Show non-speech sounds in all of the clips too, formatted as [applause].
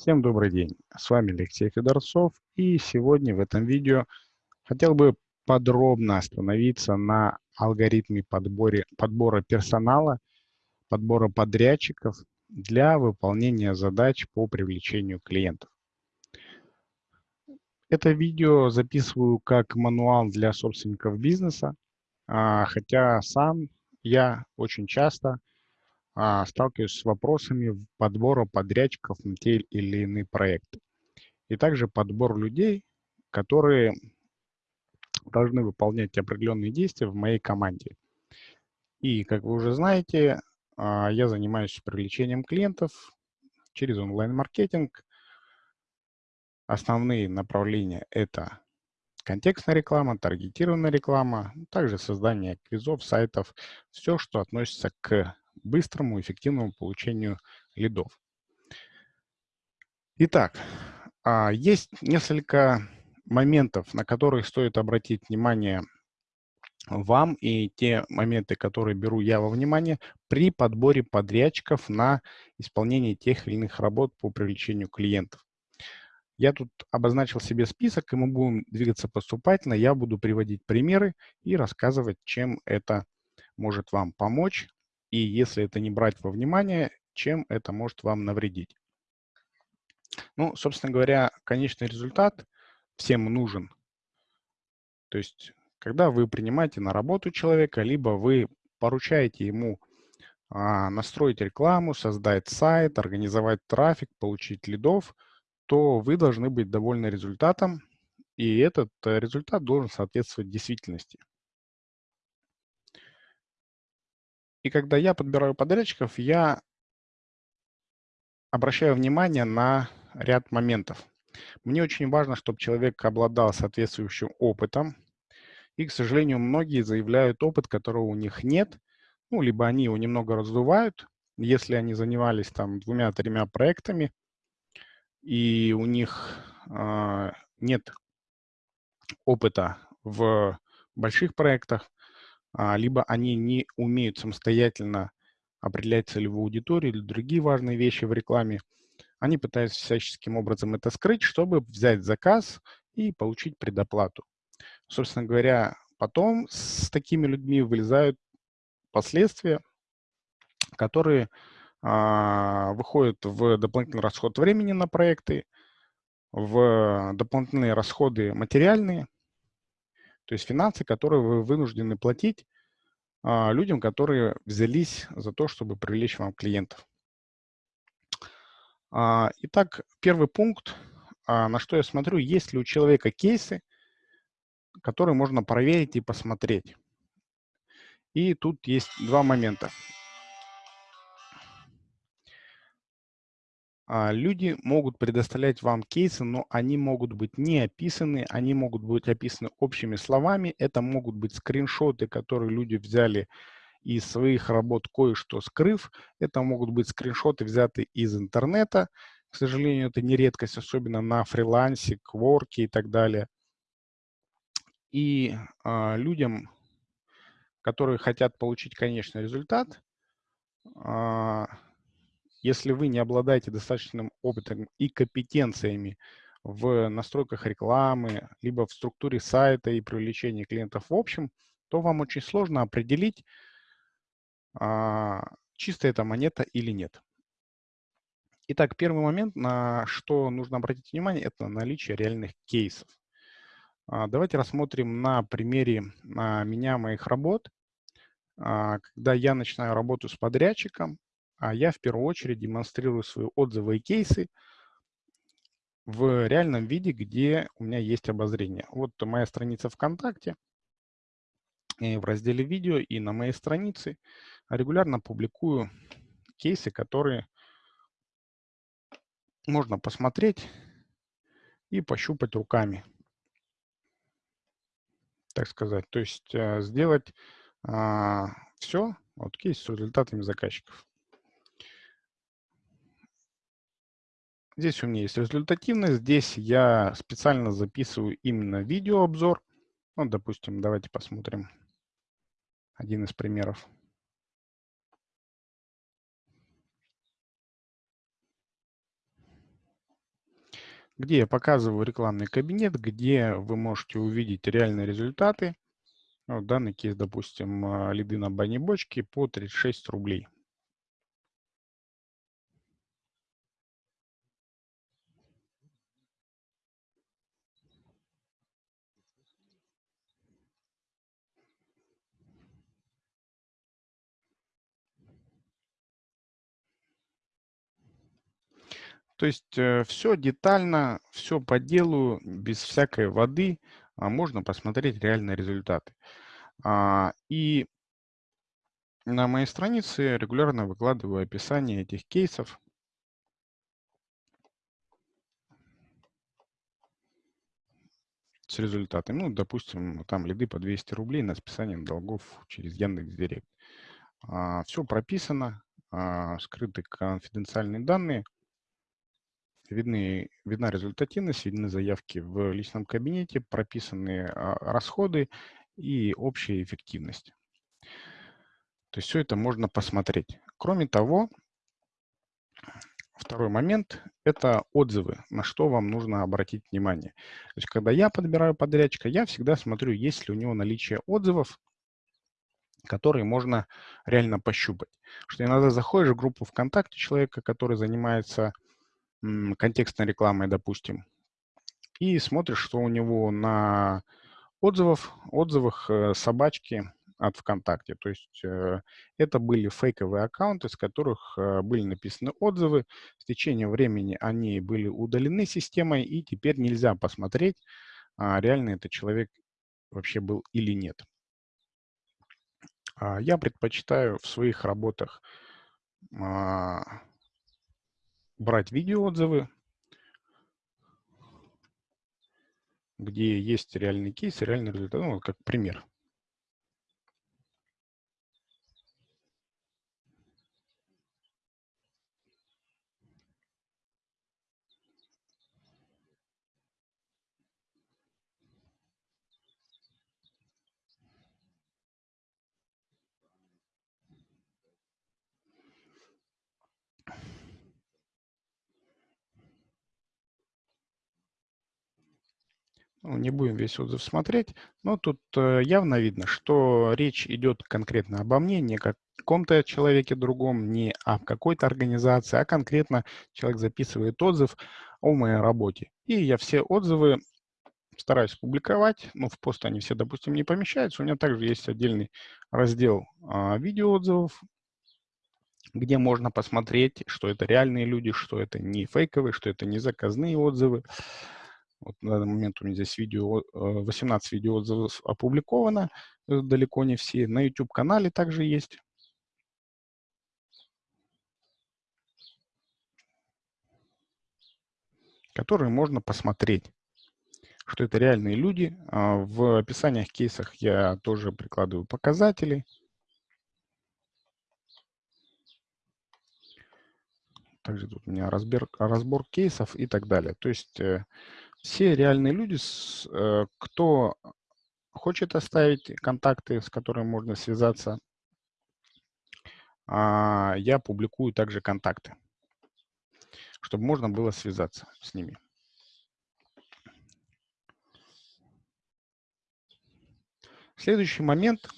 Всем добрый день, с вами Алексей Федорцов и сегодня в этом видео хотел бы подробно остановиться на алгоритме подборе, подбора персонала, подбора подрядчиков для выполнения задач по привлечению клиентов. Это видео записываю как мануал для собственников бизнеса, а, хотя сам я очень часто а, сталкиваюсь с вопросами подбора подрядчиков на те или иные проекты. И также подбор людей, которые должны выполнять определенные действия в моей команде. И, как вы уже знаете, а, я занимаюсь привлечением клиентов через онлайн-маркетинг. Основные направления – это контекстная реклама, таргетированная реклама, также создание квизов, сайтов, все, что относится к быстрому, эффективному получению лидов. Итак, а, есть несколько моментов, на которые стоит обратить внимание вам и те моменты, которые беру я во внимание при подборе подрядчиков на исполнение тех или иных работ по привлечению клиентов. Я тут обозначил себе список, и мы будем двигаться поступательно. Я буду приводить примеры и рассказывать, чем это может вам помочь и если это не брать во внимание, чем это может вам навредить. Ну, собственно говоря, конечный результат всем нужен. То есть, когда вы принимаете на работу человека, либо вы поручаете ему а, настроить рекламу, создать сайт, организовать трафик, получить лидов, то вы должны быть довольны результатом, и этот э, результат должен соответствовать действительности. И когда я подбираю подрядчиков, я обращаю внимание на ряд моментов. Мне очень важно, чтобы человек обладал соответствующим опытом. И, к сожалению, многие заявляют опыт, которого у них нет. Ну, либо они его немного раздувают, если они занимались там двумя-тремя проектами, и у них э, нет опыта в больших проектах, либо они не умеют самостоятельно определять целевую аудиторию или другие важные вещи в рекламе, они пытаются всяческим образом это скрыть, чтобы взять заказ и получить предоплату. Собственно говоря, потом с такими людьми вылезают последствия, которые а, выходят в дополнительный расход времени на проекты, в дополнительные расходы материальные, то есть финансы, которые вы вынуждены платить а, людям, которые взялись за то, чтобы привлечь вам клиентов. А, итак, первый пункт, а, на что я смотрю, есть ли у человека кейсы, которые можно проверить и посмотреть. И тут есть два момента. Люди могут предоставлять вам кейсы, но они могут быть не описаны, они могут быть описаны общими словами. Это могут быть скриншоты, которые люди взяли из своих работ, кое-что скрыв. Это могут быть скриншоты, взятые из интернета. К сожалению, это не редкость, особенно на фрилансе, кворке и так далее. И а, людям, которые хотят получить конечный результат, а, если вы не обладаете достаточным опытом и компетенциями в настройках рекламы, либо в структуре сайта и привлечении клиентов в общем, то вам очень сложно определить, а, чистая это монета или нет. Итак, первый момент, на что нужно обратить внимание, это наличие реальных кейсов. А, давайте рассмотрим на примере на меня, моих работ. А, когда я начинаю работу с подрядчиком, а я в первую очередь демонстрирую свои отзывы и кейсы в реальном виде, где у меня есть обозрение. Вот моя страница ВКонтакте. В разделе видео и на моей странице регулярно публикую кейсы, которые можно посмотреть и пощупать руками, так сказать. То есть э, сделать а, все, вот кейс с результатами заказчиков. Здесь у меня есть результативность. Здесь я специально записываю именно видеообзор. Ну, допустим, давайте посмотрим один из примеров. где я показываю рекламный кабинет, где вы можете увидеть реальные результаты. Вот данный кейс, допустим, а, лиды на бане бочки по 36 рублей. То есть э, все детально, все по делу, без всякой воды, а можно посмотреть реальные результаты. А, и на моей странице регулярно выкладываю описание этих кейсов. с результатами. Ну, допустим, там лиды по 200 рублей на списанием долгов через Яндекс.Директ. А, все прописано, скрыты конфиденциальные данные – видны, видна результативность, видны заявки в личном кабинете, прописаны а, расходы и общая эффективность. То есть все это можно посмотреть. Кроме того, второй момент – это отзывы, на что вам нужно обратить внимание. То есть когда я подбираю подрядчика, я всегда смотрю, есть ли у него наличие отзывов, которые можно реально пощупать. Что иногда заходишь в группу ВКонтакте человека, который занимается контекстной рекламой, допустим, и смотришь, что у него на отзывах, отзывах э, собачки от ВКонтакте. То есть э, это были фейковые аккаунты, с которых э, были написаны отзывы. С течением времени они были удалены системой, и теперь нельзя посмотреть, а реально этот человек вообще был или нет. А я предпочитаю в своих работах а, брать видеоотзывы, где есть реальный кейс, реальный результат, ну, как пример. Ну, не будем весь отзыв смотреть, но тут э, явно видно, что речь идет конкретно обо мне, не о каком-то человеке другом, не о какой-то организации, а конкретно человек записывает отзыв о моей работе. И я все отзывы стараюсь публиковать, ну, в пост они все, допустим, не помещаются. У меня также есть отдельный раздел а, видеоотзывов, где можно посмотреть, что это реальные люди, что это не фейковые, что это не заказные отзывы. Вот на данный момент у меня здесь видео, 18 э, видеоотзывов опубликовано, э, далеко не все. На YouTube-канале также есть. которые можно посмотреть, что это реальные люди. А, в описаниях кейсах я тоже прикладываю показатели. Также тут у меня разбор, разбор кейсов и так далее. То есть э, все реальные люди, э, кто хочет оставить контакты, с которыми можно связаться, а, я публикую также контакты, чтобы можно было связаться с ними. Следующий момент,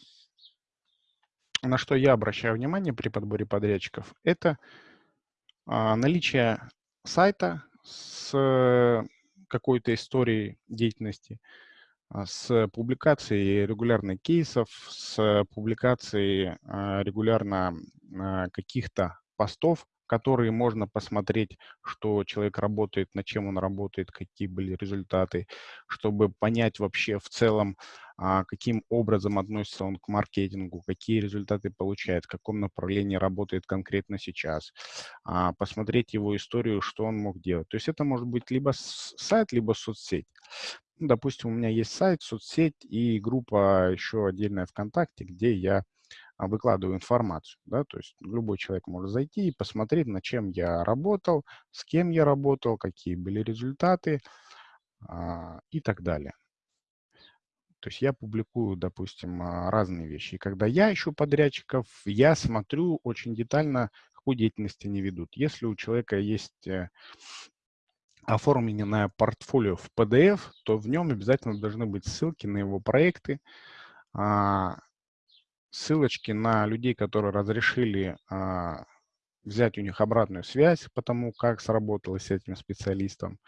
на что я обращаю внимание при подборе подрядчиков, это а, наличие сайта с какой-то истории деятельности, а, с публикацией регулярно кейсов, с публикацией а, регулярно а, каких-то постов, которые можно посмотреть, что человек работает, над чем он работает, какие были результаты, чтобы понять вообще в целом, каким образом относится он к маркетингу, какие результаты получает, в каком направлении работает конкретно сейчас, посмотреть его историю, что он мог делать. То есть это может быть либо сайт, либо соцсеть. Ну, допустим, у меня есть сайт, соцсеть и группа еще отдельная ВКонтакте, где я а, выкладываю информацию. Да? То есть любой человек может зайти и посмотреть, над чем я работал, с кем я работал, какие были результаты а, и так далее. То есть я публикую, допустим, а, разные вещи. И когда я ищу подрядчиков, я смотрю очень детально, какую деятельность они ведут. Если у человека есть э, оформленное портфолио в PDF, то в нем обязательно должны быть ссылки на его проекты, а, ссылочки на людей, которые разрешили а, взять у них обратную связь по тому, как сработало с этим специалистом,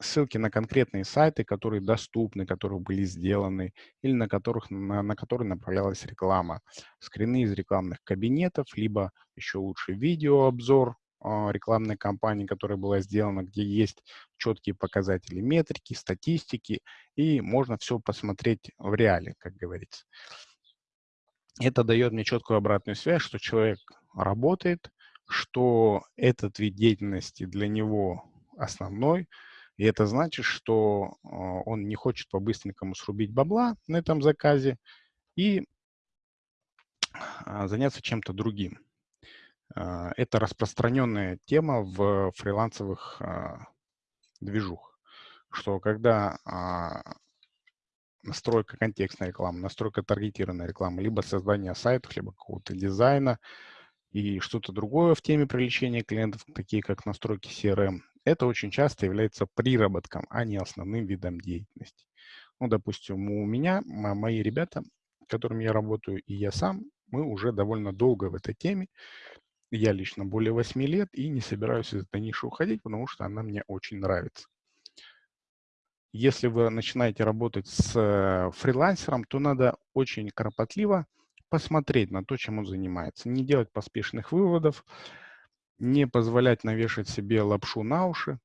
ссылки на конкретные сайты, которые доступны, которые были сделаны, или на, которых, на, на которые направлялась реклама, скрины из рекламных кабинетов, либо еще лучше видеообзор а, рекламной кампании, которая была сделана, где есть четкие показатели метрики, статистики, и можно все посмотреть в реале, как говорится. Это дает мне четкую обратную связь, что человек работает, что этот вид деятельности для него основной, и это значит, что а, он не хочет по-быстренькому срубить бабла на этом заказе и а, заняться чем-то другим. А, это распространенная тема в фрилансовых движух, что когда настройка контекстной рекламы, настройка таргетированной рекламы, либо создание сайтов, либо какого-то дизайна и что-то другое в теме привлечения клиентов, такие как настройки CRM, это очень часто является приработком, а не основным видом деятельности. Ну, допустим, у меня, мои ребята, с которыми я работаю, и я сам, мы уже довольно долго в этой теме. Я лично более 8 лет и не собираюсь из этой ниши уходить, потому что она мне очень нравится. Если вы начинаете работать с э, фрилансером, то надо очень кропотливо посмотреть на то, чем он занимается. Не делать поспешных выводов, не позволять навешать себе лапшу на уши,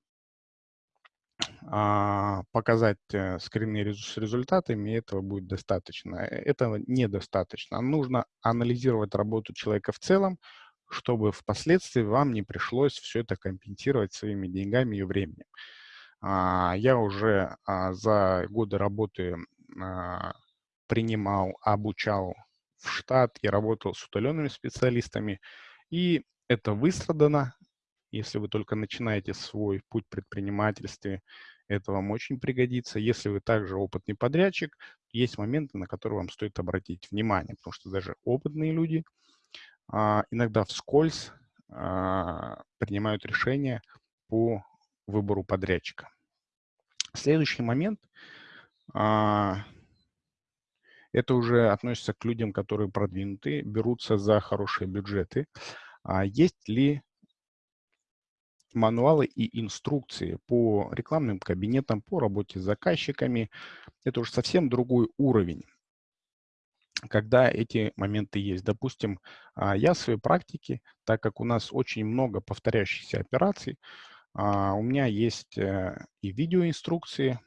а, показать э, скрины с результатами, этого будет достаточно. Э, этого недостаточно. Нужно анализировать работу человека в целом, чтобы впоследствии вам не пришлось все это компенсировать своими деньгами и временем. А, я уже а, за годы работы принимал, обучал в штат и работал с удаленными специалистами. И это выстрадано. Если вы только начинаете свой путь предпринимательства, это вам очень пригодится. Если вы также опытный подрядчик, есть моменты, на которые вам стоит обратить внимание, потому что даже опытные люди а, иногда вскользь а, принимают решения по выбору подрядчика. Следующий момент а, это уже относится к людям, которые продвинуты, берутся за хорошие бюджеты. А есть ли мануалы и инструкции по рекламным кабинетам, по работе с заказчиками. Это уже совсем другой уровень, когда эти моменты есть. Допустим, а, я в своей практике, так как у нас очень много повторяющихся операций, а, у меня есть э, и видеоинструкции,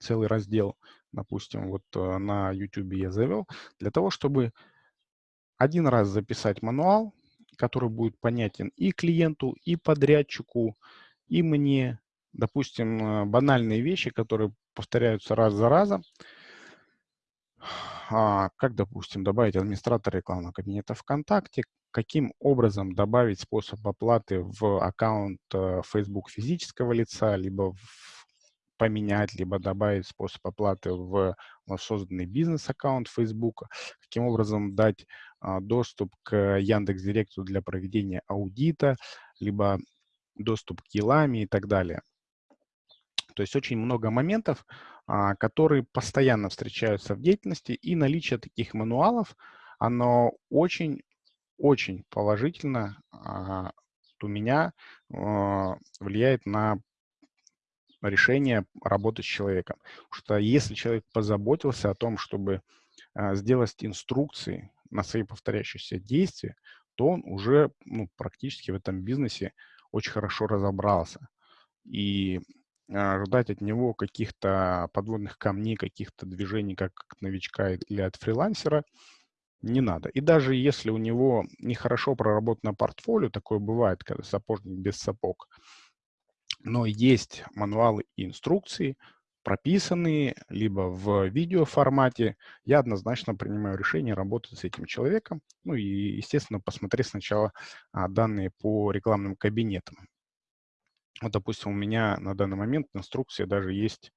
целый раздел, допустим, вот э, на YouTube я завел, для того, чтобы один раз записать мануал, который будет понятен и клиенту, и подрядчику, и мне. Допустим, э, банальные вещи, которые повторяются раз за разом. А, как, допустим, добавить администратора рекламного кабинета ВКонтакте, каким образом добавить способ оплаты в аккаунт э, Facebook физического лица, либо в поменять, либо добавить способ оплаты в созданный бизнес-аккаунт Facebook, каким образом дать доступ к Яндекс.Директу для проведения аудита, либо доступ к Елами и так далее. То есть очень много моментов, а, которые постоянно встречаются в деятельности, и наличие таких мануалов, оно очень-очень положительно а, у меня влияет на решение работать с человеком. Потому что если человек позаботился о том, чтобы а, сделать инструкции на свои повторяющиеся действия, то он уже ну, практически в этом бизнесе очень хорошо разобрался. И а, ждать от него каких-то подводных камней, каких-то движений, как новичка или от фрилансера, не надо. И даже если у него нехорошо проработано портфолио, такое бывает, когда сапожник без сапог, но есть мануалы и инструкции, прописанные либо в видеоформате, я однозначно принимаю решение работать с этим человеком. Ну и, естественно, посмотреть сначала а, данные по рекламным кабинетам. Вот, допустим, у меня на данный момент инструкция даже есть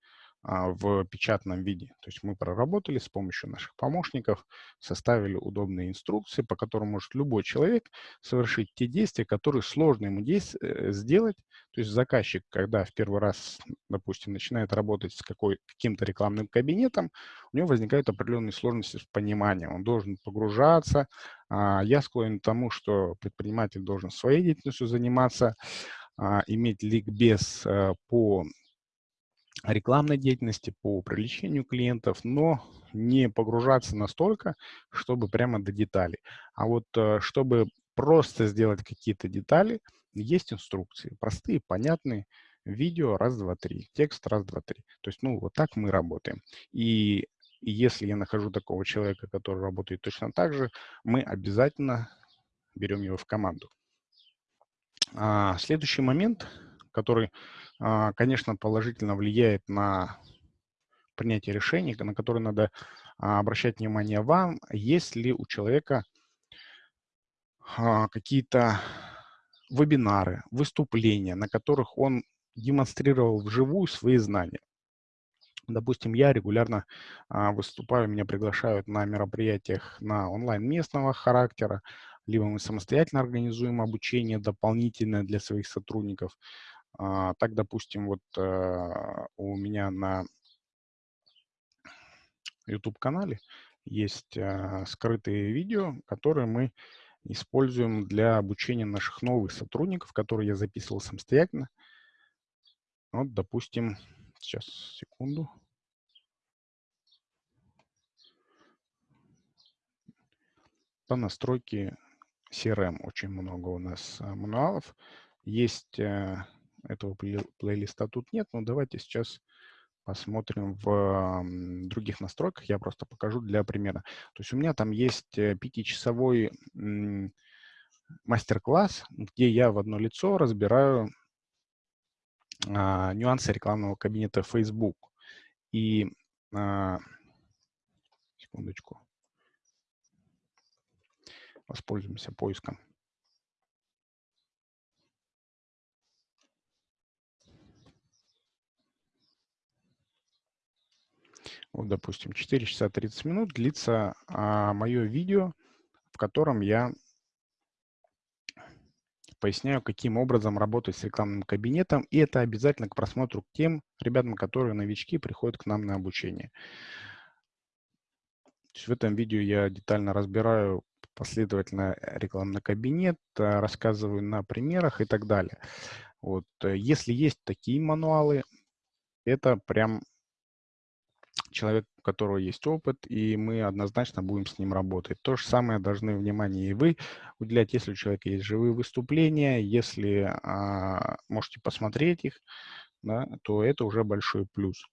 в печатном виде. То есть мы проработали с помощью наших помощников, составили удобные инструкции, по которым может любой человек совершить те действия, которые сложно ему э, сделать. То есть заказчик, когда в первый раз, допустим, начинает работать с каким-то рекламным кабинетом, у него возникают определенные сложности с пониманием. Он должен погружаться. А, я склонен к тому, что предприниматель должен своей деятельностью заниматься, а, иметь ликбез э, по рекламной деятельности, по привлечению клиентов, но не погружаться настолько, чтобы прямо до деталей. А вот э, чтобы просто сделать какие-то детали, есть инструкции, простые, понятные, видео раз, два, три, текст раз, два, три. То есть, ну, вот так мы работаем. И, если я нахожу такого человека, который работает точно так же, мы обязательно берем его в команду. А, следующий момент, который а, конечно, положительно влияет на принятие решений, на которые надо а, обращать внимание вам, есть ли у человека а, какие-то вебинары, выступления, на которых он демонстрировал вживую свои знания. Допустим, я регулярно выступаю, меня приглашают на мероприятиях на онлайн местного характера, либо мы самостоятельно организуем обучение дополнительное для своих сотрудников. А, так, допустим, вот э, у меня на YouTube-канале есть э, скрытые видео, которые мы используем для обучения наших новых сотрудников, которые я записывал самостоятельно. Вот, допустим, сейчас, секунду. По настройке CRM очень много у нас мануалов. Есть этого плейлиста тут нет, но давайте сейчас посмотрим в других настройках. Я просто покажу для примера. То есть у меня там есть э, пятичасовой мастер-класс, где я в одно лицо разбираю а, нюансы рекламного кабинета Facebook. И а, секундочку. Воспользуемся поиском. Вот, допустим, 4 часа 30 минут длится а, мое видео, в котором я поясняю, каким образом работать с рекламным кабинетом, и это обязательно к просмотру к тем ребятам, которые новички приходят к нам на обучение. в этом видео я детально разбираю последовательно рекламный кабинет, а, рассказываю на примерах и так далее. Вот. Э, если есть такие мануалы, это прям человек, у которого есть опыт, и мы однозначно будем с ним работать. То же самое должны внимание и вы уделять, если у человека есть живые выступления, если а, можете посмотреть их, да, то это уже большой плюс.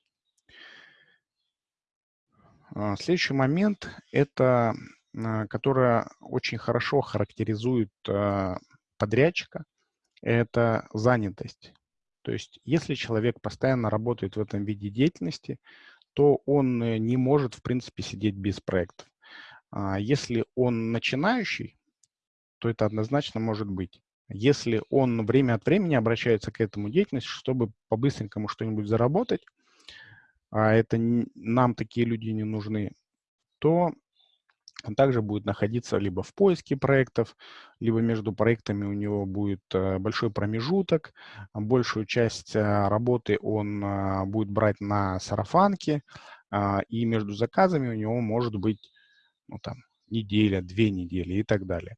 А, следующий момент, это, а, которая очень хорошо характеризует а, подрядчика, это занятость. То есть, если человек постоянно работает в этом виде деятельности, то он э, не может, в принципе, сидеть без проектов. А если он начинающий, то это однозначно может быть. Если он время от времени обращается к этому деятельности, чтобы по-быстренькому что-нибудь заработать, а это нам такие люди не нужны, то он также будет находиться либо в поиске проектов, либо между проектами у него будет э, большой промежуток. Большую часть э, работы он э, будет брать на сарафанке, а, и между заказами у него может быть ну, там, неделя, две недели и так далее.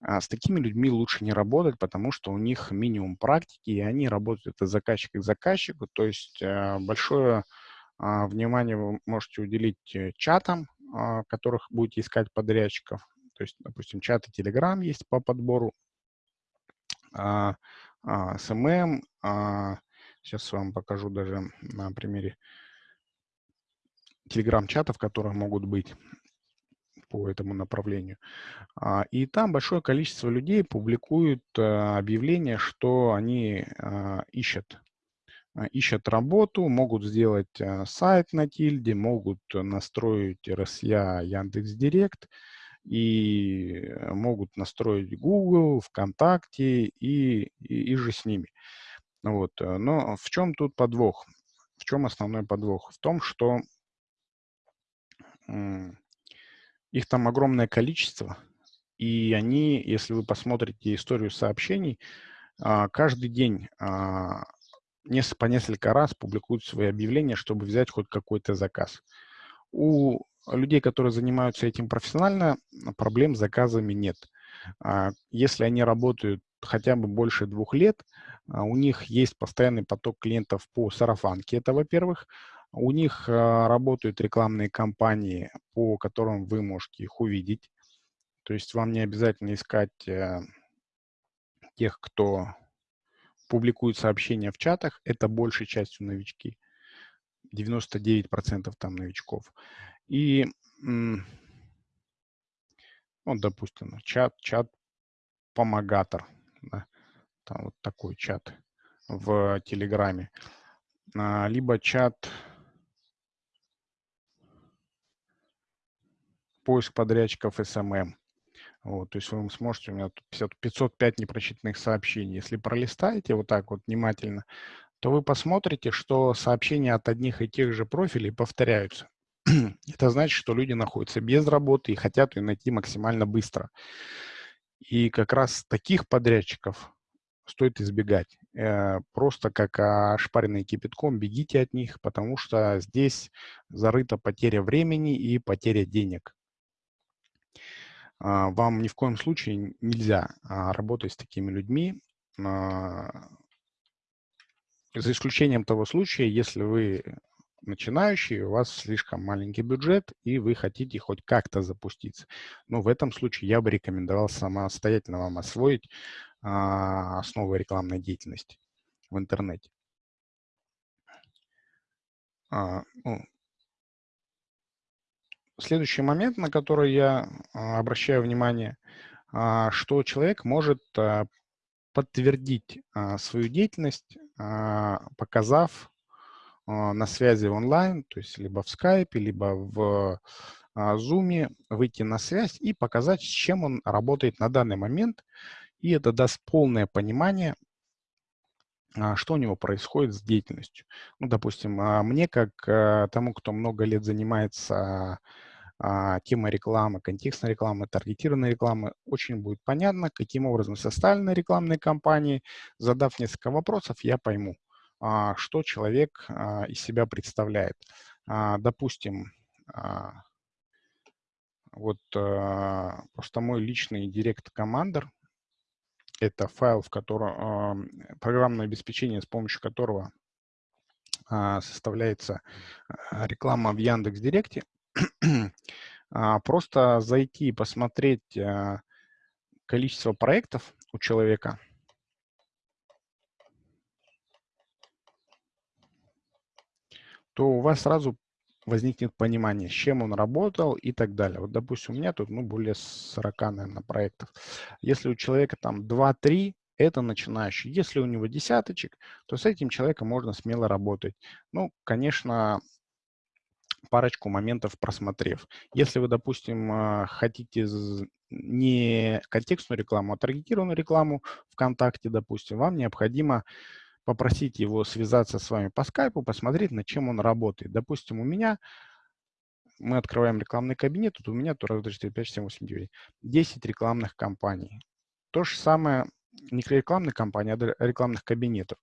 А с такими людьми лучше не работать, потому что у них минимум практики, и они работают от заказчика к заказчику. То есть большое а, внимание вы можете уделить чатам, которых будете искать подрядчиков. То есть, допустим, чаты Telegram есть по подбору а, а, SMM. Сейчас вам покажу даже на примере Telegram-чатов, которые могут быть по этому направлению. И там большое количество людей публикуют объявления, что они ищут а, ищут работу, могут сделать а, сайт на тильде, могут настроить RSA Яндекс.Директ и э, могут настроить Google, ВКонтакте и, и, и же с ними. Вот. Э, но в чем тут подвох? в чем основной подвох? В том, что их там огромное количество, и они, если вы посмотрите историю сообщений, а, каждый день а, по несколько раз публикуют свои объявления, чтобы взять хоть какой-то заказ. У людей, которые занимаются этим профессионально, проблем с заказами нет. А, если они работают хотя бы больше двух лет, у них есть постоянный поток клиентов по сарафанке, это во-первых. У них работают рекламные кампании, по которым вы можете их увидеть. То есть вам не обязательно искать э, тех, кто публикует сообщения в чатах. Это большей частью новички. 99% там новичков. И, ну, допустим, чат, чат помогатор. Да? Там вот такой чат в Телеграме. А, либо чат поиск подрядчиков SMM. Вот, то есть вы сможете, у меня тут 50, 505 непрочитанных сообщений. Если пролистаете вот так вот внимательно, то вы посмотрите, что сообщения от одних и тех же профилей повторяются. [clears throat] Это значит, что люди находятся без работы и хотят ее найти максимально быстро. И как раз таких подрядчиков стоит избегать. Э, просто как ошпаренный кипятком бегите от них, потому что здесь зарыта потеря времени и потеря денег. А, вам ни в коем случае нельзя а, работать с такими людьми, а, за исключением того случая, если вы начинающий, у вас слишком маленький бюджет, и вы хотите хоть как-то запуститься. Но в этом случае я бы рекомендовал самостоятельно вам освоить основы рекламной деятельности в интернете. Ну, следующий момент, на который я а, обращаю внимание, а, что человек может а, подтвердить свою деятельность, показав на связи онлайн, то есть либо в скайпе, либо в Zoom, выйти на связь и показать, с чем он работает на данный момент. И это даст полное понимание, что у него происходит с деятельностью. Ну, допустим, мне, как тому, кто много лет занимается а, тема рекламы, контекстной рекламы, таргетированной рекламы, очень будет понятно, каким образом составлены рекламные кампании. Задав несколько вопросов, я пойму, а, что человек а, из себя представляет. А, допустим, вот просто мой личный директ командер это файл, в котором программное обеспечение, с помощью которого составляется реклама в Яндекс Директе. [clears throat] А, просто зайти и посмотреть а, количество проектов у человека. то у вас сразу возникнет понимание, с чем он работал и так далее. Вот, допустим, у меня тут ну, более 40, наверное, проектов. Если у человека там 2-3, это начинающий. Если у него десяточек, то с этим человеком можно смело работать. Ну, конечно, парочку моментов просмотрев. Если вы, допустим, а, хотите не контекстную рекламу, а таргетированную рекламу ВКонтакте, допустим, вам необходимо попросить его связаться с вами по скайпу, посмотреть, над чем он работает. Допустим, у меня, мы открываем рекламный кабинет, тут у меня то раз, 2, 4, 5, 6, 7, 8, 9, 10 рекламных кампаний. То же самое, не рекламных кампаний, а рекламных кабинетов.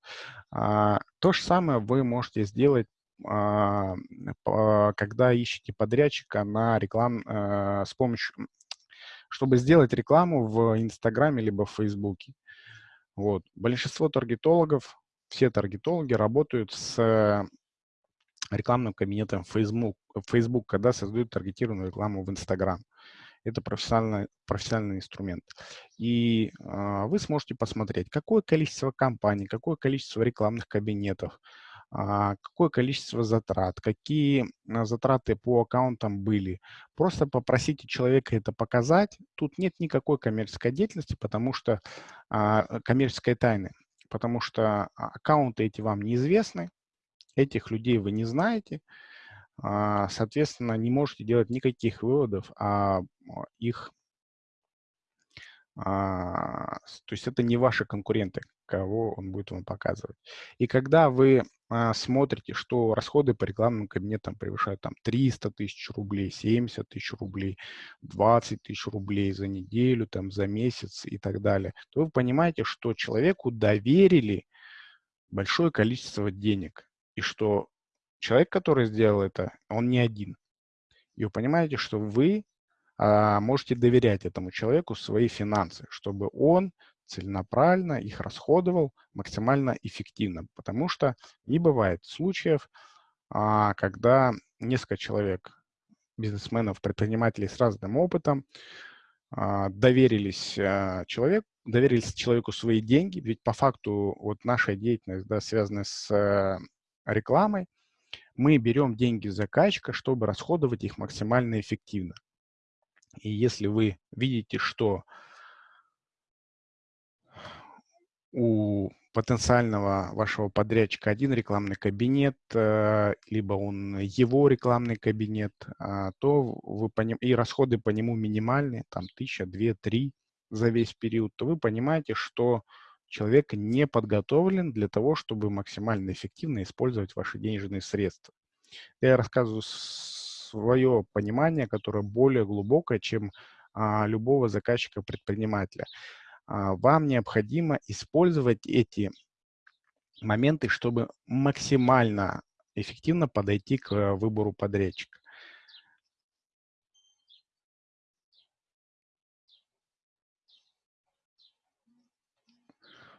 А, то же самое вы можете сделать когда ищете подрядчика на реклам э, с помощью, чтобы сделать рекламу в Инстаграме либо в Фейсбуке. Вот. Большинство таргетологов, все таргетологи работают с рекламным кабинетом Facebook, Facebook когда создают таргетированную рекламу в Инстаграм. Это профессиональный, профессиональный инструмент. И э, вы сможете посмотреть, какое количество компаний, какое количество рекламных кабинетов, а, какое количество затрат, какие а, затраты по аккаунтам были. Просто попросите человека это показать. Тут нет никакой коммерческой деятельности, потому что а, коммерческой тайны, потому что аккаунты эти вам неизвестны, этих людей вы не знаете, соответственно, не можете делать никаких выводов о их А, то есть это не ваши конкуренты, кого он будет вам показывать. И когда вы а, смотрите, что расходы по рекламным кабинетам превышают там 300 тысяч рублей, 70 тысяч рублей, 20 тысяч рублей за неделю, там, за месяц и так далее, то вы понимаете, что человеку доверили большое количество денег, и что человек, который сделал это, он не один. И вы понимаете, что вы а, можете доверять этому человеку свои финансы, чтобы он целенаправленно их расходовал максимально эффективно. Потому что не бывает случаев, а, когда несколько человек, бизнесменов, предпринимателей с разным опытом, а, доверились человеку, доверились человеку свои деньги, ведь по факту вот наша деятельность, да, связанная с э, рекламой, мы берем деньги заказчика, чтобы расходовать их максимально эффективно. И если вы видите, что у потенциального вашего подрядчика один рекламный кабинет, э, либо он его рекламный кабинет, а, то вы по ним, и расходы по нему минимальные, там тысяча, две, три за весь период, то вы понимаете, что человек не подготовлен для того, чтобы максимально эффективно использовать ваши денежные средства. Я рассказываю свое понимание, которое более глубокое, чем а, любого заказчика-предпринимателя. А, вам необходимо использовать эти моменты, чтобы максимально эффективно подойти к выбору подрядчика.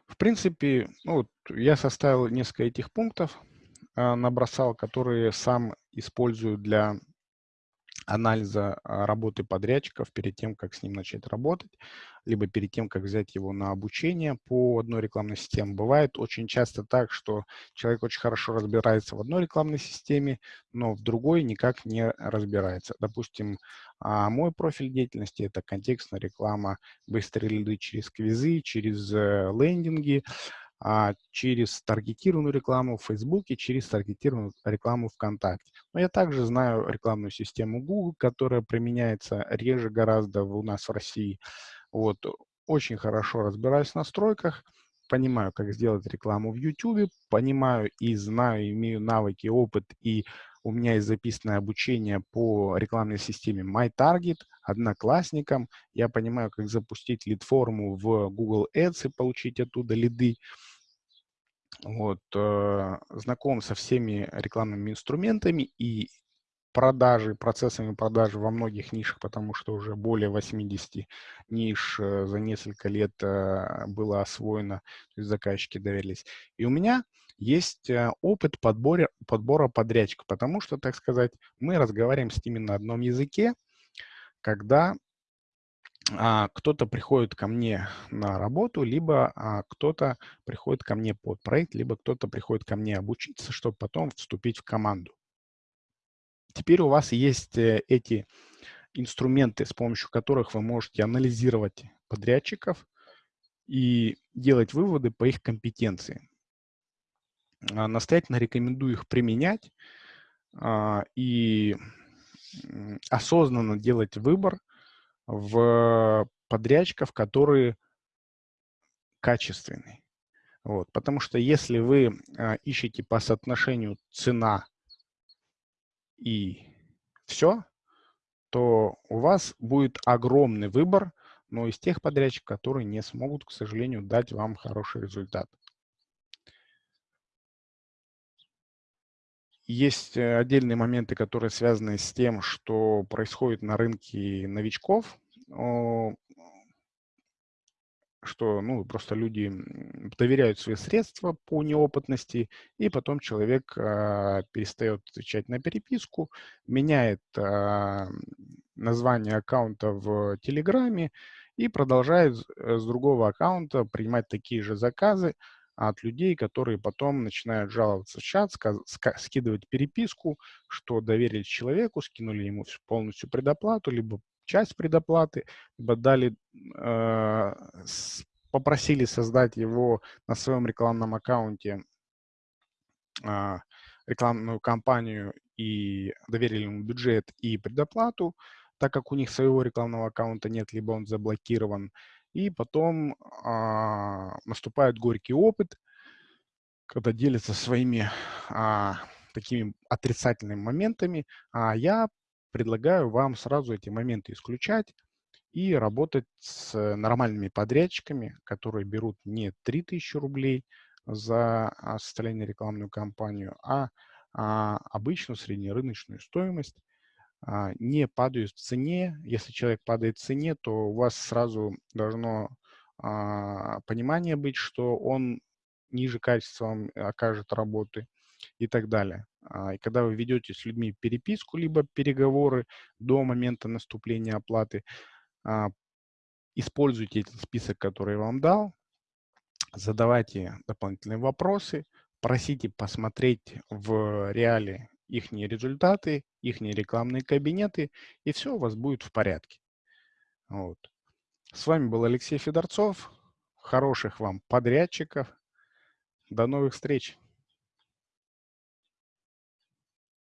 В принципе, ну, вот я составил несколько этих пунктов, э, набросал, которые сам использую для анализа а, работы подрядчиков перед тем, как с ним начать работать, либо перед тем, как взять его на обучение по одной рекламной системе. Бывает очень часто так, что человек очень хорошо разбирается в одной рекламной системе, но в другой никак не разбирается. Допустим, а, мой профиль деятельности – это контекстная реклама, быстрые лиды через квизы, через э, лендинги, а, через таргетированную рекламу в Фейсбуке, через таргетированную рекламу ВКонтакте. Но я также знаю рекламную систему Google, которая применяется реже гораздо у нас в России. Вот. Очень хорошо разбираюсь в настройках, понимаю, как сделать рекламу в YouTube, понимаю и знаю, имею навыки, опыт, и у меня есть записанное обучение по рекламной системе MyTarget, одноклассникам. Я понимаю, как запустить лид-форму в Google Ads и получить оттуда лиды. Вот, э, знаком со всеми рекламными инструментами и продажи, процессами продажи во многих нишах, потому что уже более 80 ниш э, за несколько лет э, было освоено, то есть заказчики доверились. И у меня есть опыт подбора, подбора подрядчика, потому что, так сказать, мы разговариваем с ними на одном языке, когда кто-то приходит ко мне на работу, либо а, кто-то приходит ко мне под проект, либо кто-то приходит ко мне обучиться, чтобы потом вступить в команду. Теперь у вас есть э, эти инструменты, с помощью которых вы можете анализировать подрядчиков и делать выводы по их компетенции. А, настоятельно рекомендую их применять и осознанно делать выбор – в подрядчиков, которые качественные. Вот, потому что если вы а, ищете по соотношению цена и все, то у вас будет огромный выбор, но из тех подрядчиков, которые не смогут, к сожалению, дать вам хороший результат. Есть э, отдельные моменты, которые связаны с тем, что происходит на рынке новичков, что ну, просто люди доверяют свои средства по неопытности, и потом человек а, перестает отвечать на переписку, меняет а, название аккаунта в Телеграме и продолжает с э, другого аккаунта принимать такие же заказы, от людей, которые потом начинают жаловаться в чат, скидывать переписку, что доверились человеку, скинули ему полностью предоплату, либо часть предоплаты, либо дали, э, попросили создать его на своем рекламном аккаунте э, рекламную кампанию и доверили ему бюджет и предоплату, так как у них своего рекламного аккаунта нет, либо он заблокирован, и потом а, наступает горький опыт, когда делятся своими а, такими отрицательными моментами, а я предлагаю вам сразу эти моменты исключать и работать с нормальными подрядчиками, которые берут не 3000 рублей за а, составление рекламную кампанию, а, а обычную среднерыночную стоимость, не падают в цене. Если человек падает в цене, то у вас сразу должно а, понимание быть, что он ниже качеством окажет работы и так далее. А, и когда вы ведете с людьми переписку, либо переговоры до момента наступления оплаты, а, используйте этот список, который я вам дал, задавайте дополнительные вопросы, просите посмотреть в реале их результаты, их рекламные кабинеты, и все у вас будет в порядке. Вот. С вами был Алексей Федорцов. Хороших вам подрядчиков. До новых встреч!